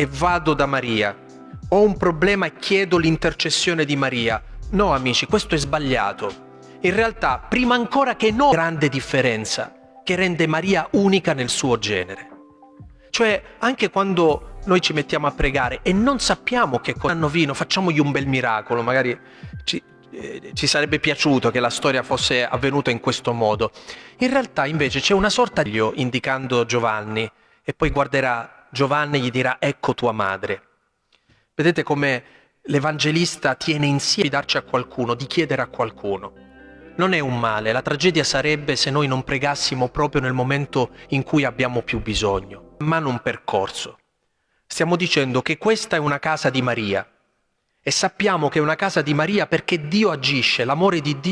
e vado da Maria. Ho un problema e chiedo l'intercessione di Maria. No, amici, questo è sbagliato. In realtà, prima ancora che no, grande differenza che rende Maria unica nel suo genere. Cioè, anche quando noi ci mettiamo a pregare e non sappiamo che cosa hanno vino, facciamogli un bel miracolo, magari ci, eh, ci sarebbe piaciuto che la storia fosse avvenuta in questo modo. In realtà, invece, c'è una sorta di indicando Giovanni e poi guarderà Giovanni gli dirà ecco tua madre. Vedete come l'Evangelista tiene insieme di darci a qualcuno, di chiedere a qualcuno. Non è un male, la tragedia sarebbe se noi non pregassimo proprio nel momento in cui abbiamo più bisogno, ma non percorso. Stiamo dicendo che questa è una casa di Maria e sappiamo che è una casa di Maria perché Dio agisce, l'amore di Dio